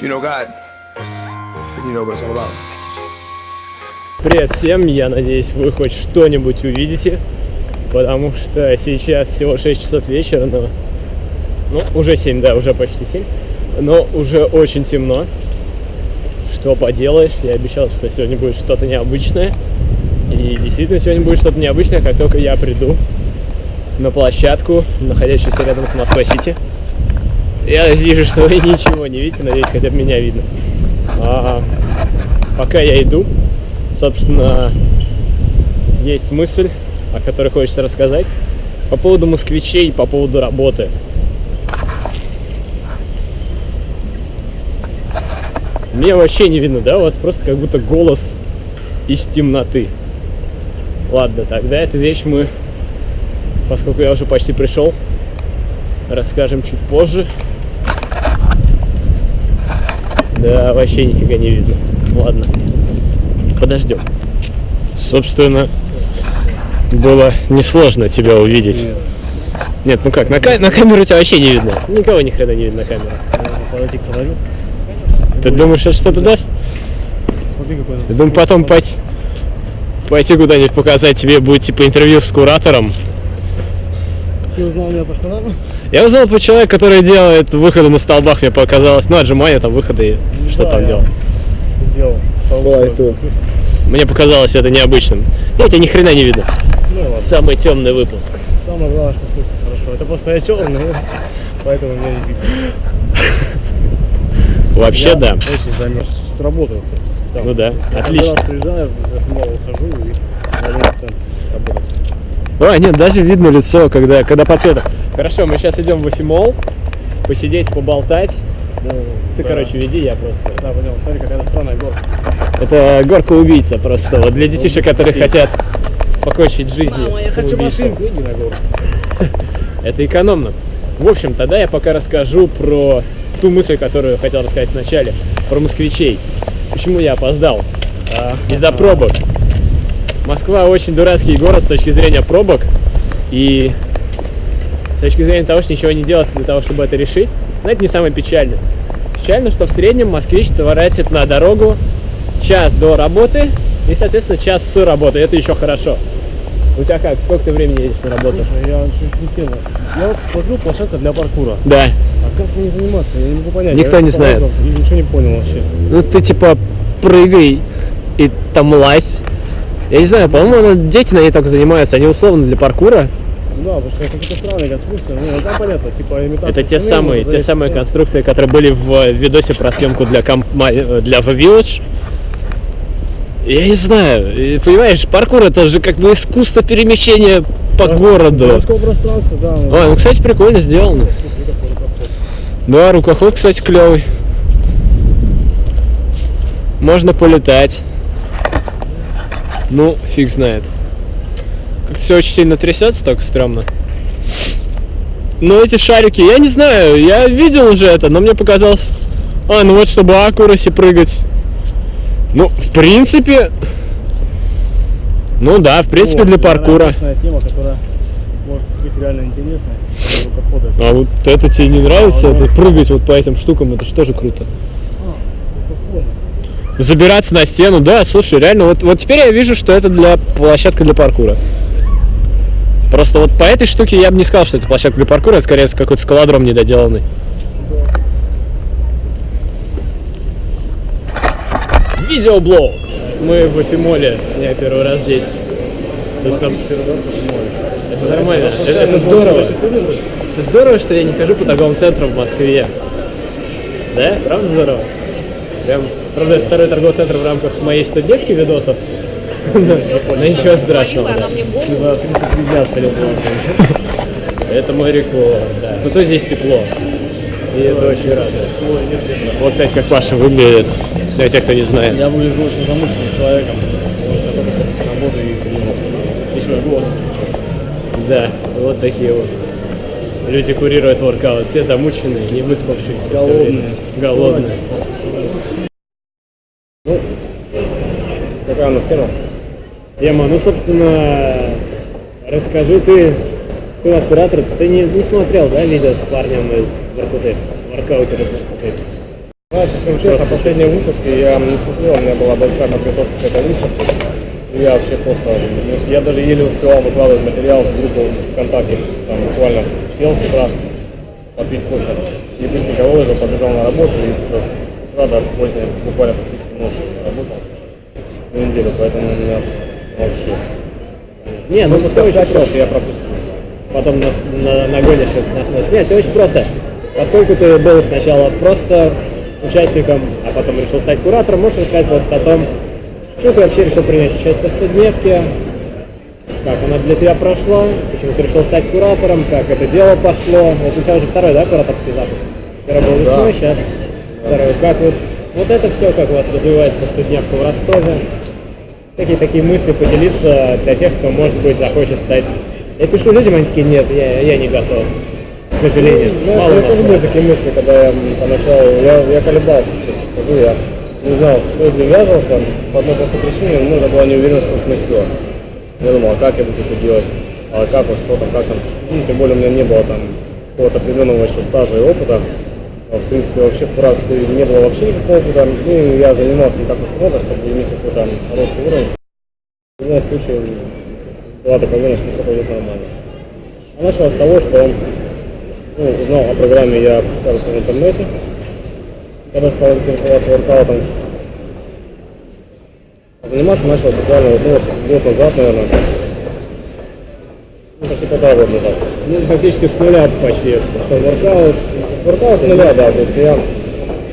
You know God, you know what it's all about. Привет всем, я надеюсь вы хоть что-нибудь увидите, потому что сейчас всего 6 часов вечера, но... Ну, уже 7, да, уже почти 7, но уже очень темно. Что поделаешь, я обещал, что сегодня будет что-то необычное. И действительно сегодня будет что-то необычное, как только я приду на площадку, находящуюся рядом с Москва-Сити. Я вижу, что вы ничего не видите, надеюсь, хотя бы меня видно. А, пока я иду, собственно, есть мысль, о которой хочется рассказать, по поводу москвичей, по поводу работы. Меня вообще не видно, да? У вас просто как будто голос из темноты. Ладно, тогда эту вещь мы, поскольку я уже почти пришел, расскажем чуть позже. Да, вообще нифига не видно. Ладно, подождем. Собственно, было несложно тебя увидеть. Нет, Нет ну как, на, ка на камеру тебя вообще не видно. Никого ни хрена не видно на камеру. Ты думаешь, это что-то даст? Смотри, какой Я думаю, потом пойти, пойти куда-нибудь показать тебе будет типа интервью с куратором. Ты узнал меня персонально? Я узнал по человеку, который делает выходы на столбах, мне показалось. Ну, отжимания, там выходы, и что Да, там я делал. Сделал. Мне показалось это необычным. Я тебя ни хрена не видно. Ну ладно. Самый темный выпуск. Самое главное, что слышно хорошо. Это просто я черный, поэтому меня не видно. Вообще, Я да. Очень замерз. Работаю практически там. Ну да, я отлично. раз приезжаю, я снова ухожу и вернусь там работать. А, нет, даже видно лицо, когда, когда по цвету. Хорошо, мы сейчас идем в Эфимол, посидеть, поболтать. Ну, ты, Да. короче, веди, я просто. Да, понял. Смотри, какая странная горка. Это горка убийца просто. Вот для детишек, которые хотят покончить жизнь. Мама, я хочу машинку, иди на горку. Это экономно. В общем, тогда я пока расскажу про ту мысль, которую хотел рассказать в начале, про москвичей. Почему я опоздал? Из-за пробок. Москва очень дурацкий город с точки зрения пробок. И с точки зрения того, что ничего не делается для того, чтобы это решить, но это не самое печальное. Печально, что в среднем москвич тратит на дорогу час до работы и, соответственно, час с работы. Это еще хорошо. У тебя как? Сколько ты времени едешь на работу? Слушай, я чуть не тема. Я вот смотрю площадка для паркура. Да. А как не заниматься? Я не могу понять. Никто Я не знает. И ничего не понял вообще. Ну ты типа прыгай и там лазь. Я не знаю, по-моему, дети на ней так занимаются, они условно для паркура. Да, потому что какие-то странные конструкции. Ну, там понятно, типа имитация. Это те самые, те самые в конструкции, которые были в э, видосе про съемку для, комп- э, для Village. Я не знаю, понимаешь, паркур это же как бы искусство перемещения по Прос- городу. Городского пространства, да. Ой, ну, кстати, прикольно сделано. Да, рукоход, кстати, клевый. Можно полетать. Ну, фиг знает. Как-то все очень сильно трясется, так стрёмно. Но эти шарики, я не знаю, я видел уже это, но мне показалось... А, ну вот, чтобы аккураси прыгать. Ну, в принципе... Ну да, в принципе, Вот, для паркура. тема, которая может быть реально рукохода. А вот это тебе не нравится? А, ну. это прыгать вот по этим штукам, это же тоже круто. Забираться на стену, да, слушай, реально, вот, вот теперь я вижу, что это для площадка для паркура. Просто вот по этой штуке я бы не сказал, что это площадка для паркура, это скорее какой-то скалодром недоделанный. Видеоблог. Мы в Эфимоле, я первый раз здесь. Собственно, Первый раз в море. это нормально, это, это случайно здорово. Это здорово, что я не хожу по торговым центрам в Москве. Да? Правда здорово? Прям, правда, это второй торговый центр в рамках моей 100-дневки видосов. Но ничего страшного, за 33 дня сходил. Это мой рекорд, да. Зато здесь тепло. И это очень радует. Вот, кстати, как Паша выглядит, для тех, кто не знает. Я выгляжу очень замученным человеком. Потому что только работы и приехал. Еще и голод. Да, вот такие вот. Люди курируют воркаут, все замученные, не выспавшиеся. Голодные. время. Голодные. Какая у нас тема? Ну, собственно, расскажи ты, ты у нас куратор, ты не, не смотрел, да, видео с парнем из Воркуты, воркаутера из Воркуты? Знаешь, скажу честно, последние выпуски я не смотрел, у меня была большая подготовка к этой выставке. Я вообще просто, ну, я даже еле успевал выкладывать материал в группу ВКонтакте, там буквально сел с утра попить кофе. И быстренько выложил, побежал на работу и с утра до поздней, буквально практически ночью работал на неделю, поэтому у меня вообще. Не, ну Ну, все очень просто. я пропустил. Потом нас, на, нагонишь это на смысл. Нет, все очень просто. Поскольку ты был сначала просто участником, а потом решил стать куратором, можешь рассказать вот о том, что ты вообще решил принять участие в студнефте, как она для тебя прошла, почему ты решил стать куратором, как это дело пошло. Вот у тебя уже второй, да, кураторский запуск? Первый был весной, сейчас второй. Как вот, вот это все, как у вас развивается студневка в Ростове? Какие такие мысли поделиться для тех, кто, может быть, захочет стать... Я пишу людям, они такие, нет, я, я не готов. К сожалению, Знаешь, мало нас тоже были такие мысли, когда я поначалу, я, я колебался, честно скажу, я не знал, что ли ввязывался, по одной простой причине, ну, это была неуверенность в собственных силах. Я думал, а как я буду это делать, а как вот что там, как там, ну, тем более у меня не было там какого-то определенного еще стажа и опыта, в принципе, вообще в Куравстве не было вообще никакого опыта, ну, я занимался не так уж много, чтобы иметь какой-то хороший уровень. В любом случае, была такая уверенность, что все пойдет нормально. А началось с того, что ну, узнал о программе я, кажется, в интернете, когда стал интересоваться воркаутом. А заниматься начал буквально вот, ну, год назад, наверное. Ну, почти полтора года назад. Ну, фактически с нуля почти пошел воркаут. Воркаут с нуля, да, то есть я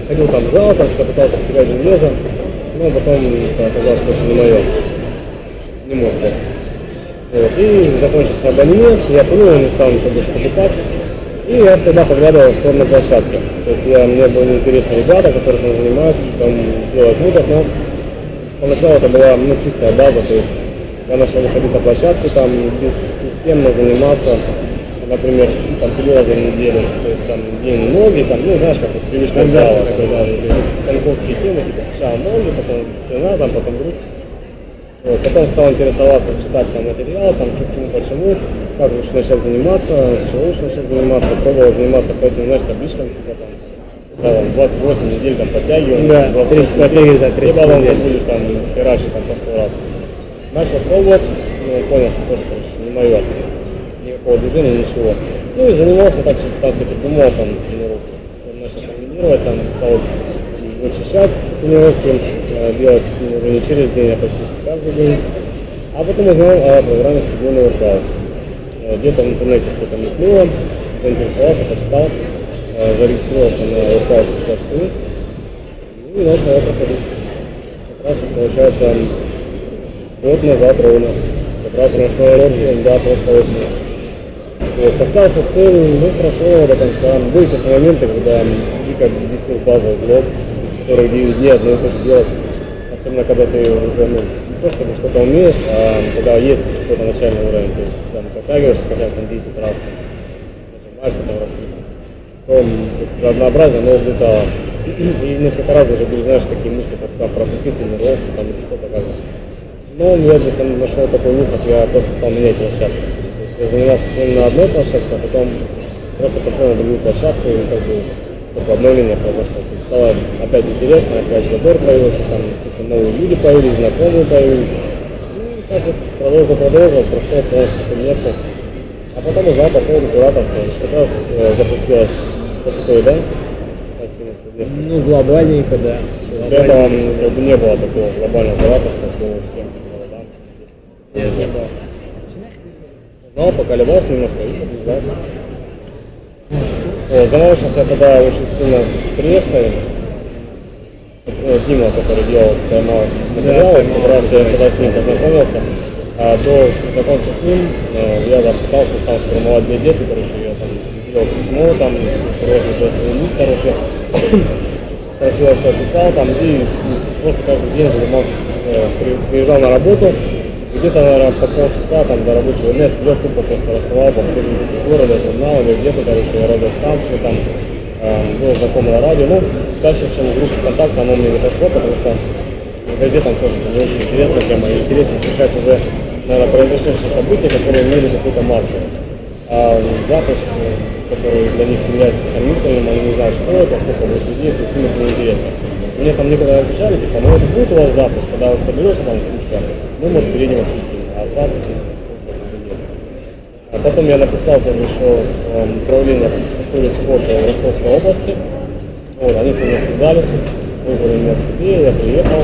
ходил там в зал, там что пытался терять железо, но потом что оказалось просто не мое, не мой. Вот. И закончился абонемент, я понял, не стал ничего больше покупать. И я всегда поглядывал в сторону площадки. То есть я, мне были интересны ребята, которые там занимаются, что там делают муток, но поначалу это была ну, чистая база, то есть я начал выходить на площадку, там бессистемно заниматься, например, там три раза в неделю, то есть там день ноги, там, ну знаешь, как вот привычка зала, такой, да, станковские темы, типа сначала ноги, потом спина, там, потом грудь. Вот, потом стал интересоваться, читать там материал, там что к чему, почему, как лучше начать заниматься, с чего лучше начать заниматься, пробовал заниматься по этим, знаешь, табличкам, типа там, да, там, 28 недель там подтягиваем, Да, 28 30 подтягиваий за 30 и потом недель. будешь там херачить там по 100 раз. Начал пробовать, ну, понял, что тоже, короче, не мое, никакого движения, ничего. Ну и занимался так, чисто себе придумал там тренировку. Он начал комбинировать, там стал вычищать тренировки, э, делать уже не через день, а практически каждый день. А потом узнал о программе стадионный воркаут. Э, Где-то в интернете что-то мелькнуло, заинтересовался, почитал, э, зарегистрировался на workout.ru ну и начал его проходить. Как раз вот, получается год назад ровно. Как раз прошло осенью, да, просто осенью. Вот, поставился цель, ну, прошел его до конца. Были, конечно, моменты, когда дико бесил базовый блок, 49 дней одно и то же делать. Особенно, когда ты уже, ну, не то чтобы что-то умеешь, а когда есть какой-то начальный уровень, то есть там подтягиваешься хотя там 10 раз, нажимаешься там раз 30. То м, вот однообразие, но угнетало. И несколько раз уже были, знаешь, такие мысли, как там пропустить тренировку, там или что-то как-то. Но я себя нашел такой выход, я просто стал менять площадку. Я занимался на одной площадке, а потом просто пошел на другую площадку и как бы такое обновление произошло. То есть стало опять интересно, опять забор появился, там какие-то новые люди появились, знакомые появились. Ну, и так вот продолжил, продолжил, прошел полностью место. А потом узнал по поводу кураторства. Как раз э, запустилась ПСТ, да? Ну, глобальненько, да. До этого м, как бы не было такого глобального кураторства по всем. Нет, не было. Но поколебался немножко и подвязался. Вот, заморочился я тогда очень сильно с прессой. Э, Дима, который делал тайм-аут материалы, как раз я тогда с ним познакомился. А до знакомства с ним э, я там пытался сам сформировать газеты, короче, я там сделал письмо, там, красивый лист, короче, красиво все описал там и ну, просто каждый день занимался, э, при- приезжал на работу, где-то, наверное, по полчаса там до рабочего дня сидел тупо просто рассылал по всем языке города, журналы, газеты, короче, радиостанции там, э, был знакомый на радио, ну, дальше, чем в группе ВКонтакте, оно мне не пошло, потому что газетам тоже не очень интересная тема, и интересно встречать уже, наверное, произошедшие события, которые имели какую-то массу. А запуск, который для них является сомнительным, они не знают, что это, сколько будет людей, то есть им это неинтересно. Мне там некогда отвечали, типа, ну это будет у вас запуск, когда вас соберется там кучка, мы, может, перейдем вас а так, ну. А потом я написал тоже еще в управление культуры спорта в Ростовской области. Вот, они со мной связались, вызвали меня к себе, я приехал,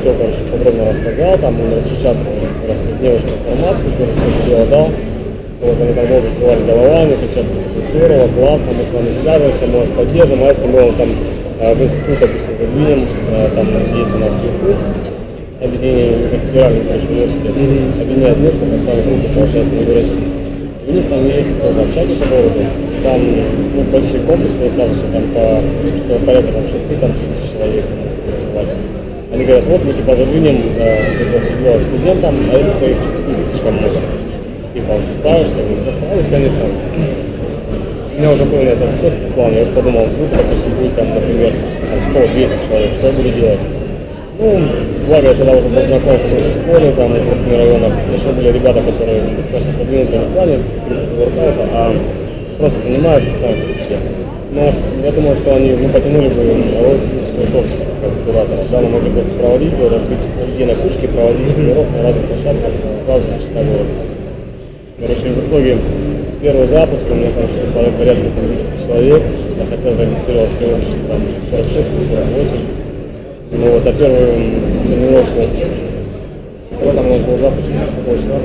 все, короче, подробно рассказал, там он распечатал рассредневочную информацию, тоже все дело дал. Вот они там долго кивали головами, кричат, здорово, классно, мы с вами связываемся, мы вас поддержим, а если мы вам там э, в институт, допустим, задвинем, э, там есть у нас ЮФУ, объединение уже федеральный короче, университет, объединяет несколько самых крупных, получается, в России. У них там есть тоже общаги по городу, там ну, большие комплексные статусы, там по что порядка там, 6 там, тысяч человек. там. Они говорят, вот мы типа задвинем э, седьмого студентам, а если ты слишком много, типа справишься, я говорю, «Да справлюсь, конечно. У меня уже был на этом счет план, я подумал, ну, допустим, будет там, например, там 100-200 человек, что я буду делать? Ну, благо я тогда уже познакомился с этой школой, там, из 8 районов. Еще были ребята, которые достаточно продвинутые в плане, в принципе, воркаута, а просто занимаются сами по себе. Но я думаю, что они, ну, потянули бы роль топ как кураторов. Да, мы могли просто проводить, бы, разбить людей на кучки, проводить тренировки на разных площадках, разных города. Короче, в итоге первый запуск у меня там что-то порядка там, 10 человек, а хотя зарегистрировал всего лишь там 46-48. Ну вот, а первую тренировку, когда там у нас был запуск, какого числа?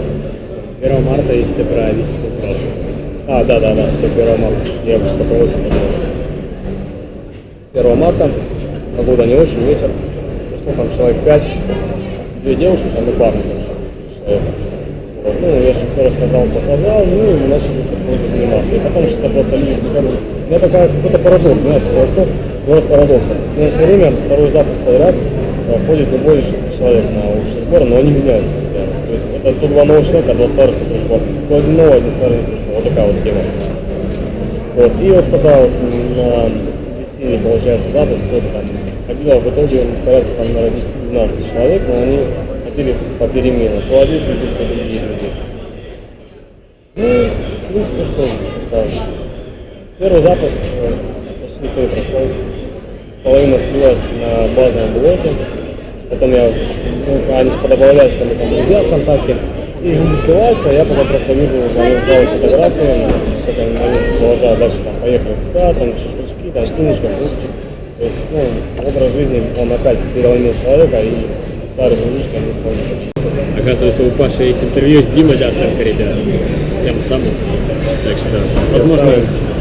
1 марта, если ты про 10 спрашиваешь. А, да, да, да, все, 1 марта. Я просто по 8 подумал. 1 марта, погода не очень, вечер. Пришло там человек 5, две девушки, там и парни короче, человек. Ну, я же все рассказал, показал, ну, и мы начали заниматься. И потом сейчас просто приходят. У меня такая какой-то парадокс, знаешь, что Ростов город парадоксов. У нас все время второй запуск подряд э, ходит не более 6 человек на общий сбор, но они меняются постоянно. То есть это то два новых человека, а два старых не пришло. То один новый, один старый не пришел. Вот такая вот тема. Вот. И вот тогда вот на весенний, получается, запуск тоже там ходило в итоге порядка там, наверное, 10-12 человек, но они ходили по перемене. То один люди, то другие люди. Ну, в принципе, что еще сказать. Первый запуск э, почти не прошел. Половина слилась на базовом блоке. Потом я, ну, они подобавлялись ко мне там друзья ВКонтакте. И люди сливаются, а я потом просто вижу, они делают фотографии, как они продолжают дальше там поехали туда, там шашлычки, там синичка, фрукчик. То есть, ну, образ жизни, он опять переломил человека, и старый дружишка не сложно. Оказывается, у Паши есть интервью с Димой Доценко, ребят, с тем самым. Так что, возможно,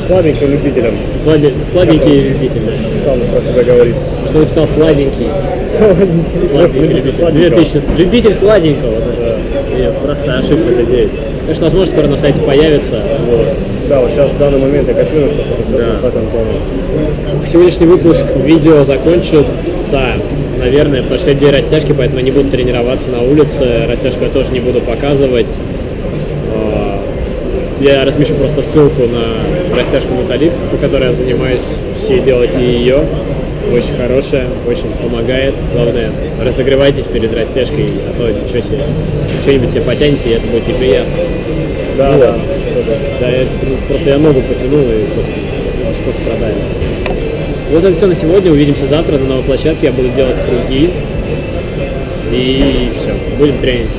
Слабеньким любителем, слади- сладенький любитель. сам про себя говорит. Что написал сладенький. Сладенький любитель. 2000. Любитель сладенького. Вот это. Я просто ошибся это 9. Конечно, возможно, скоро на сайте появится. Вот. Да, вот сейчас в данный момент я копирую, чтобы Да. в этом тоне. Сегодняшний выпуск видео закончится, наверное, потому что это день растяжки, поэтому я не буду тренироваться на улице. Растяжку я тоже не буду показывать. А, Я размещу просто ссылку на растяжку Натали, по которой я занимаюсь. Все делайте ее. Очень хорошая, очень помогает. Главное, разогревайтесь перед растяжкой, а то ничего себе, что-нибудь себе потянете, и это будет неприятно. Да, Вот. да. Да, это просто я ногу потянул и господи, сих пор страдаю. Вот это все на сегодня. Увидимся завтра на новой площадке. Я буду делать круги. И все, будем тренить.